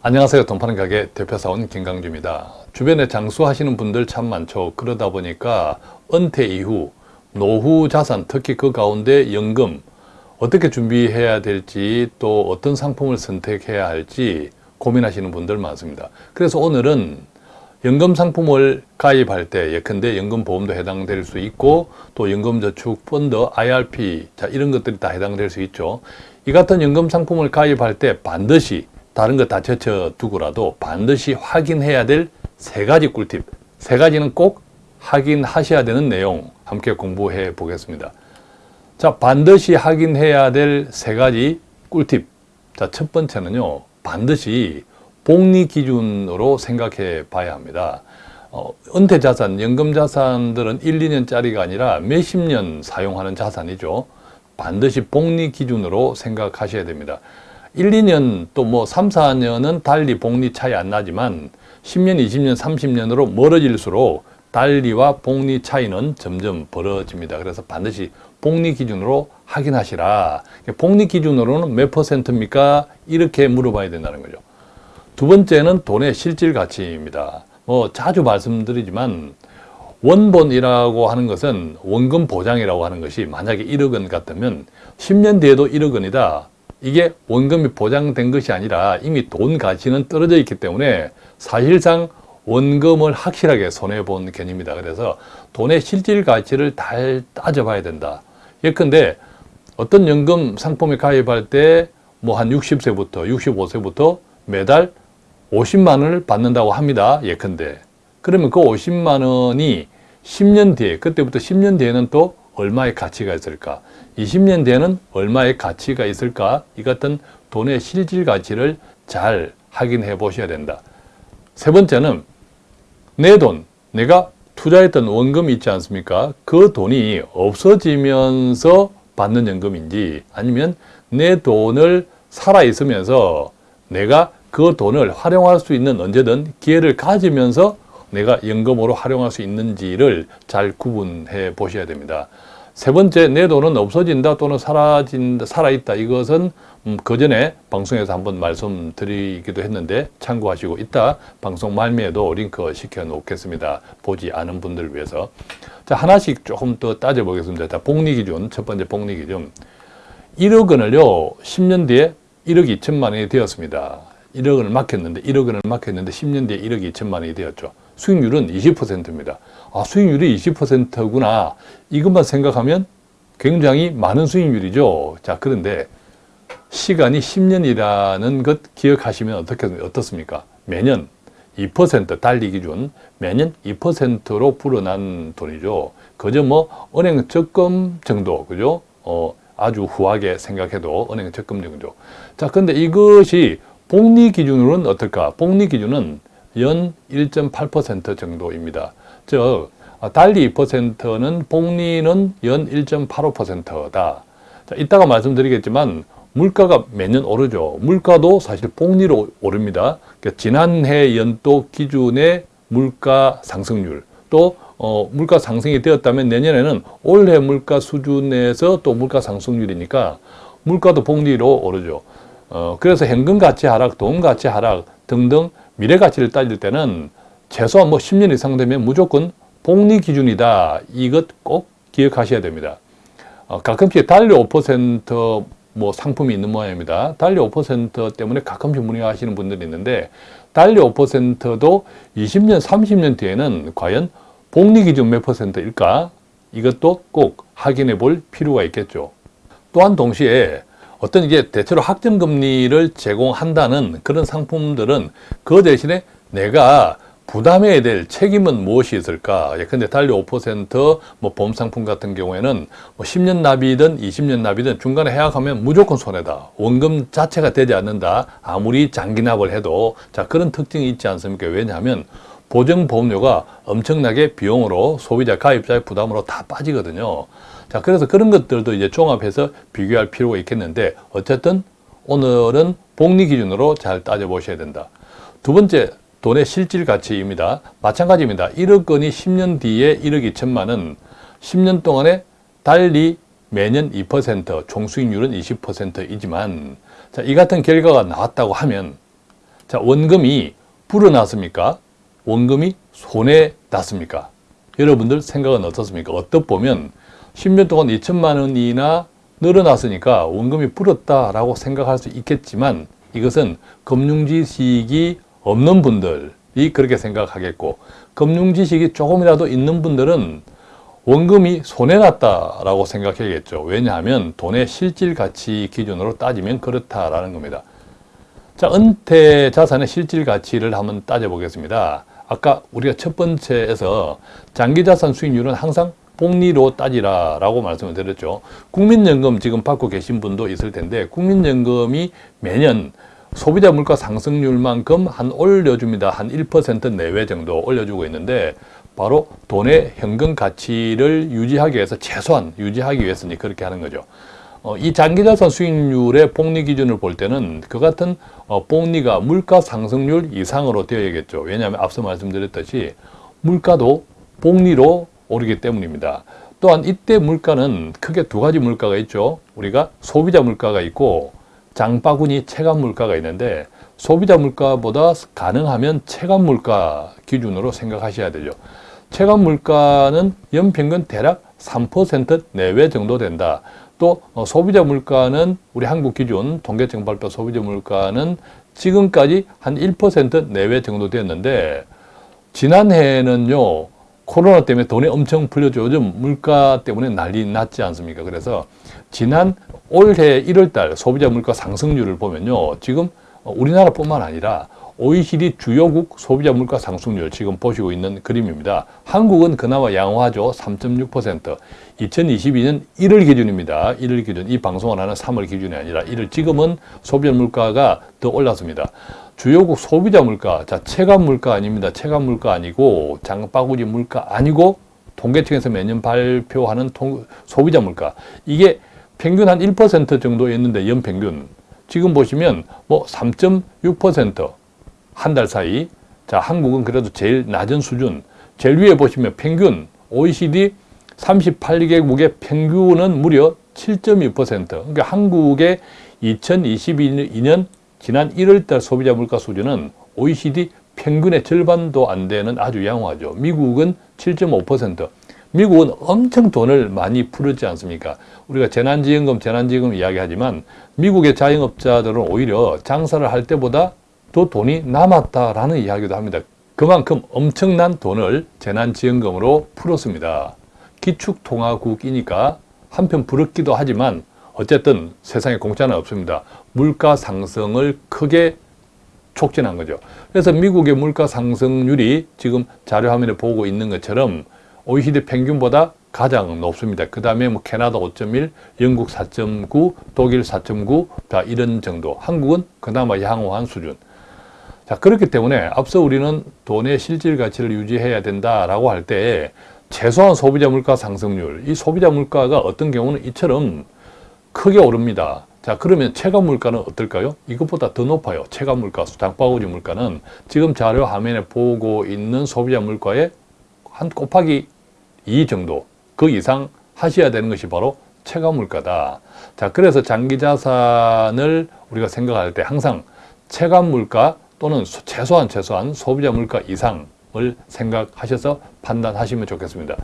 안녕하세요. 돈 파는 가게 대표사원 김강주입니다. 주변에 장수하시는 분들 참 많죠. 그러다 보니까 은퇴 이후 노후 자산, 특히 그 가운데 연금 어떻게 준비해야 될지 또 어떤 상품을 선택해야 할지 고민하시는 분들 많습니다. 그래서 오늘은 연금 상품을 가입할 때 예컨대 연금보험도 해당될 수 있고 또 연금저축 펀드, IRP 자 이런 것들이 다 해당될 수 있죠. 이 같은 연금 상품을 가입할 때 반드시 다른 거 다 제쳐두고라도 반드시 확인해야 될 세 가지 꿀팁 세 가지는 꼭 확인하셔야 되는 내용 함께 공부해 보겠습니다. 자 반드시 확인해야 될 세 가지 꿀팁 자 첫 번째는요 반드시 복리 기준으로 생각해 봐야 합니다. 어, 은퇴 자산, 연금 자산들은 1, 2년짜리가 아니라 몇십 년 사용하는 자산이죠. 반드시 복리 기준으로 생각하셔야 됩니다. 1, 2년 또 뭐 3, 4년은 달리 복리 차이 안 나지만 10년, 20년, 30년으로 멀어질수록 달리와 복리 차이는 점점 벌어집니다. 그래서 반드시 복리 기준으로 확인하시라. 복리 기준으로는 몇 퍼센트입니까? 이렇게 물어봐야 된다는 거죠. 두 번째는 돈의 실질 가치입니다. 뭐 자주 말씀드리지만 원본이라고 하는 것은 원금 보장이라고 하는 것이 만약에 1억 원 같으면 10년 뒤에도 1억 원이다. 이게 원금이 보장된 것이 아니라 이미 돈 가치는 떨어져 있기 때문에 사실상 원금을 확실하게 손해본 개념입니다. 그래서 돈의 실질 가치를 잘 따져봐야 된다. 예컨대 어떤 연금 상품에 가입할 때 뭐 한 60세부터 65세부터 매달 50만 원을 받는다고 합니다. 예컨대. 그러면 그 50만 원이 10년 뒤에 그때부터 10년 뒤에는 또 얼마의 가치가 있을까? 20년 뒤에는 얼마의 가치가 있을까? 이 같은 돈의 실질 가치를 잘 확인해 보셔야 된다. 세 번째는 내 돈, 내가 투자했던 원금이 있지 않습니까? 그 돈이 없어지면서 받는 연금인지 아니면 내 돈을 살아있으면서 내가 그 돈을 활용할 수 있는 언제든 기회를 가지면서 내가 연금으로 활용할 수 있는지를 잘 구분해 보셔야 됩니다. 세 번째, 내 돈은 없어진다 또는 사라진다, 살아있다. 이것은 음, 그 전에 방송에서 한번 말씀드리기도 했는데 참고하시고 이따 방송 말미에도 링크 시켜 놓겠습니다. 보지 않은 분들을 위해서. 자, 하나씩 조금 더 따져보겠습니다. 자, 복리기준, 첫 번째 복리기준. 1억 원을요, 10년 뒤에 1억 2천만 원이 되었습니다. 1억 원을 막혔는데, 1억 원을 막혔는데 10년 뒤에 1억 2천만 원이 되었죠. 수익률은 20%입니다. 아, 수익률이 20%구나. 이것만 생각하면 굉장히 많은 수익률이죠. 자, 그런데 시간이 10년이라는 것 기억하시면 어떻습니까? 매년 2% 달리 기준 매년 2%로 불어난 돈이죠. 그저 뭐 은행 적금 정도, 그죠? 어, 아주 후하게 생각해도 은행 적금 정도. 자, 근데 이것이 복리 기준으로는 어떨까? 복리 기준은 연 1.8% 정도입니다. 즉 달리 2%는 복리는 연 1.85%다. 자, 이따가 말씀드리겠지만 물가가 매년 오르죠. 물가도 사실 복리로 오릅니다. 그러니까 지난해 연도 기준의 물가 상승률 또 어, 물가 상승이 되었다면 내년에는 올해 물가 수준에서 또 물가 상승률이니까 물가도 복리로 오르죠. 어, 그래서 현금 가치 하락, 돈 가치 하락 등등 미래 가치를 따질 때는 최소한 뭐 10년 이상 되면 무조건 복리 기준이다. 이것 꼭 기억하셔야 됩니다. 어, 가끔씩 달러 5%뭐 상품이 있는 모양입니다. 달러 5% 때문에 가끔씩 문의하시는 분들이 있는데 달러 5%도 20년, 30년 뒤에는 과연 복리 기준 몇 퍼센트일까? 이것도 꼭 확인해 볼 필요가 있겠죠. 또한 동시에 어떤 이게 대체로 학점 금리를 제공한다는 그런 상품들은 그 대신에 내가 부담해야 될 책임은 무엇이 있을까? 예컨대 달러 5%뭐 보험상품 같은 경우에는 뭐 10년 납이든 20년 납이든 중간에 해약하면 무조건 손해다. 원금 자체가 되지 않는다. 아무리 장기납을 해도 자 그런 특징이 있지 않습니까? 왜냐하면 보증보험료가 엄청나게 비용으로 소비자 가입자의 부담으로 다 빠지거든요. 자, 그래서 그런 것들도 이제 종합해서 비교할 필요가 있겠는데 어쨌든 오늘은 복리 기준으로 잘 따져보셔야 된다. 두 번째, 돈의 실질 가치입니다. 마찬가지입니다. 1억 원이 10년 뒤에 1억 2천만 원, 10년 동안에 달리 매년 2%, 총수익률은 20%이지만 자, 이 같은 결과가 나왔다고 하면 자, 원금이 불어났습니까? 원금이 손에 났습니까? 여러분들 생각은 어떻습니까? 어떻 보면 10년 동안 2천만 원이나 늘어났으니까 원금이 불었다라고 생각할 수 있겠지만 이것은 금융 지식이 없는 분들이 그렇게 생각하겠고 금융 지식이 조금이라도 있는 분들은 원금이 손해났다라고 생각해야겠죠. 왜냐하면 돈의 실질 가치 기준으로 따지면 그렇다라는 겁니다. 자, 은퇴 자산의 실질 가치를 한번 따져보겠습니다. 아까 우리가 첫 번째에서 장기 자산 수익률은 항상 복리로 따지라 라고 말씀을 드렸죠. 국민연금 지금 받고 계신 분도 있을 텐데 국민연금이 매년 소비자 물가 상승률만큼 한 올려줍니다. 한 1% 내외 정도 올려주고 있는데 바로 돈의 현금 가치를 유지하기 위해서 최소한 유지하기 위해서니 그렇게 하는 거죠. 어, 이 장기자산 수익률의 복리 기준을 볼 때는 그 같은 어, 복리가 물가 상승률 이상으로 되어야겠죠. 왜냐하면 앞서 말씀드렸듯이 물가도 복리로 오르기 때문입니다. 또한 이때 물가는 크게 두 가지 물가가 있죠. 우리가 소비자 물가가 있고 장바구니 체감 물가가 있는데 소비자 물가보다 가능하면 체감 물가 기준으로 생각하셔야 되죠. 체감 물가는 연평균 대략 3% 내외 정도 된다. 또 어, 소비자 물가는 우리 한국 기준 통계청 발표 소비자 물가는 지금까지 한 1% 내외 정도 되었는데 지난해에는요 코로나 때문에 돈이 엄청 풀렸죠. 요즘 물가 때문에 난리 났지 않습니까? 그래서 지난 올해 1월달 소비자 물가 상승률을 보면요. 지금 우리나라뿐만 아니라 OECD 주요국 소비자 물가 상승률 지금 보시고 있는 그림입니다. 한국은 그나마 양호하죠. 3.6%. 2022년 1월 기준입니다. 1월 기준. 이 방송을 하는 3월 기준이 아니라 1월 지금은 소비자 물가가 더 올랐습니다. 주요국 소비자 물가, 자 체감 물가 아닙니다. 체감 물가 아니고 장바구니 물가 아니고 통계청에서 매년 발표하는 통, 소비자 물가. 이게 평균 한 1% 정도였는데 연평균 지금 보시면 뭐 3.6%. 한 달 사이 자 한국은 그래도 제일 낮은 수준 제일 위에 보시면 평균 OECD 38개국의 평균은 무려 7.2% 그러니까 한국의 2022년 지난 1월달 소비자 물가 수준은 OECD 평균의 절반도 안 되는 아주 양호하죠. 미국은 7.5%. 미국은 엄청 돈을 많이 풀었지 않습니까? 우리가 재난지원금, 재난지원금 이야기하지만 미국의 자영업자들은 오히려 장사를 할 때보다 또 돈이 남았다라는 이야기도 합니다. 그만큼 엄청난 돈을 재난지원금으로 풀었습니다. 기축통화국이니까 한편 부럽기도 하지만 어쨌든 세상에 공짜는 없습니다. 물가 상승을 크게 촉진한 거죠. 그래서 미국의 물가 상승률이 지금 자료 화면에 보고 있는 것처럼 OECD 평균보다 가장 높습니다. 그 다음에 뭐 캐나다 5.1, 영국 4.9, 독일 4.9, 자 이런 정도. 한국은 그나마 양호한 수준. 자, 그렇기 때문에 앞서 우리는 돈의 실질 가치를 유지해야 된다라고 할 때 최소한 소비자 물가 상승률, 이 소비자 물가가 어떤 경우는 이처럼 크게 오릅니다. 자, 그러면 체감 물가는 어떨까요? 이것보다 더 높아요. 체감 물가, 장바구니 물가는 지금 자료 화면에 보고 있는 소비자 물가의 한 곱하기 2 정도, 그 이상 하셔야 되는 것이 바로 체감 물가다. 자, 그래서 장기 자산을 우리가 생각할 때 항상 체감 물가 또는 최소한 최소한 소비자 물가 이상을 생각하셔서 판단하시면 좋겠습니다.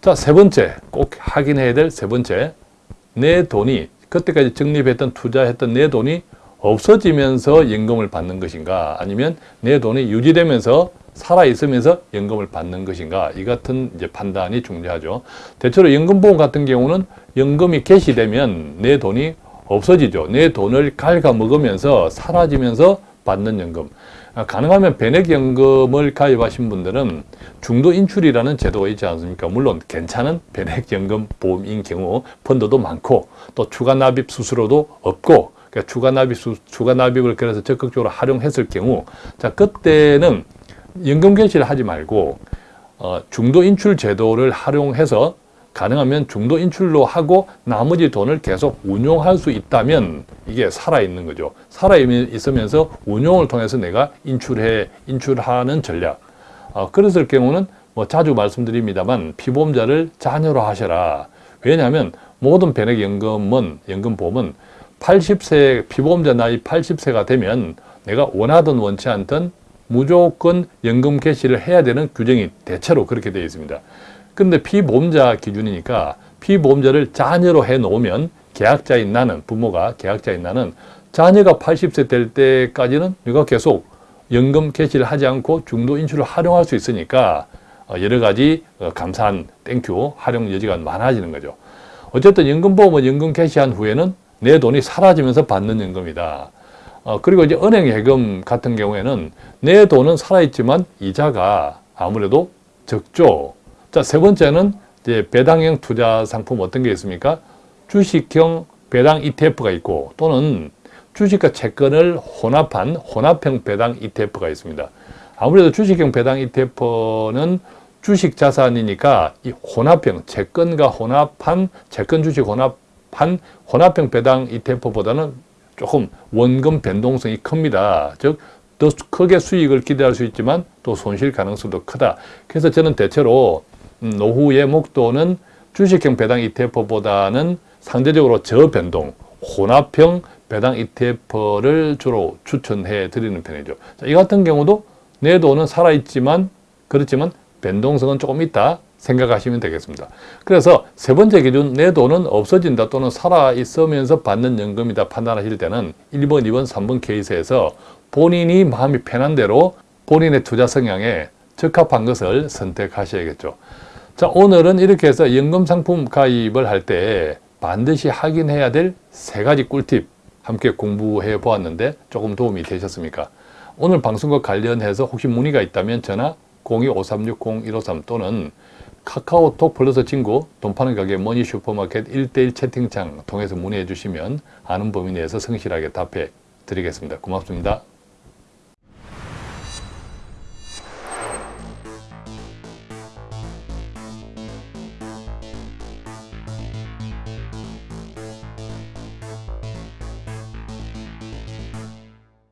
자, 세 번째, 꼭 확인해야 될 세 번째. 내 돈이, 그때까지 적립했던, 투자했던 내 돈이 없어지면서 연금을 받는 것인가, 아니면 내 돈이 유지되면서 살아있으면서 연금을 받는 것인가, 이 같은 이제 판단이 중요하죠. 대체로 연금보험 같은 경우는 연금이 개시되면 내 돈이 없어지죠. 내 돈을 갉아먹으면서 사라지면서 받는 연금. 아, 가능하면 변액연금을 가입하신 분들은 중도 인출이라는 제도가 있지 않습니까? 물론 괜찮은 변액연금 보험인 경우 펀드도 많고 또 추가 납입 수수료도 없고 그러니까 추가 납입 수, 추가 납입을 그래서 적극적으로 활용했을 경우 자 그때는 연금 개시를 하지 말고 어, 중도 인출 제도를 활용해서 가능하면 중도 인출로 하고 나머지 돈을 계속 운용할 수 있다면 이게 살아있는 거죠. 살아있으면서 운용을 통해서 내가 인출해, 인출하는 전략. 어, 그랬을 경우는 뭐 자주 말씀드립니다만 피보험자를 자녀로 하셔라. 왜냐하면 모든 변액연금은, 연금보험은 80세, 피보험자 나이 80세가 되면 내가 원하든 원치 않든 무조건 연금 개시를 해야 되는 규정이 대체로 그렇게 되어 있습니다. 근데 피보험자 기준이니까 피보험자를 자녀로 해 놓으면 계약자인 나는 부모가 계약자인 나는 자녀가 80세 될 때까지는 내가 계속 연금 개시를 하지 않고 중도 인출을 활용할 수 있으니까 어, 여러 가지 어, 감사한 thank you 활용 여지가 많아지는 거죠. 어쨌든 연금보험은 연금 개시한 후에는 내 돈이 사라지면서 받는 연금이다. 어, 그리고 이제 은행 예금 같은 경우에는 내 돈은 살아있지만 이자가 아무래도 적죠. 자, 세 번째는 이제 배당형 투자 상품 어떤 게 있습니까? 주식형 배당 ETF가 있고 또는 주식과 채권을 혼합한 혼합형 배당 ETF가 있습니다. 아무래도 주식형 배당 ETF는 주식 자산이니까 이 혼합형 채권과 혼합한 채권 주식 혼합한 혼합형 배당 ETF보다는 조금 원금 변동성이 큽니다. 즉, 더 크게 수익을 기대할 수 있지만 또 손실 가능성도 크다. 그래서 저는 대체로 음, 노후의 목도는 주식형 배당 ETF보다는 상대적으로 저변동, 혼합형 배당 ETF를 주로 추천해 드리는 편이죠. 자, 이 같은 경우도 내 돈은 살아있지만 그렇지만 변동성은 조금 있다 생각하시면 되겠습니다. 그래서 세 번째 기준 내 돈은 없어진다 또는 살아있으면서 받는 연금이다 판단하실 때는 1번, 2번, 3번 케이스에서 본인이 마음이 편한 대로 본인의 투자 성향에 적합한 것을 선택하셔야겠죠. 자, 오늘은 이렇게 해서 연금 상품 가입을 할 때 반드시 확인해야 될 세 가지 꿀팁 함께 공부해 보았는데 조금 도움이 되셨습니까? 오늘 방송과 관련해서 혹시 문의가 있다면 전화 02-5360-153 또는 카카오톡 플러스 친구 돈 파는 가게 머니 슈퍼마켓 1대1 채팅창 통해서 문의해 주시면 아는 범위 내에서 성실하게 답해 드리겠습니다. 고맙습니다.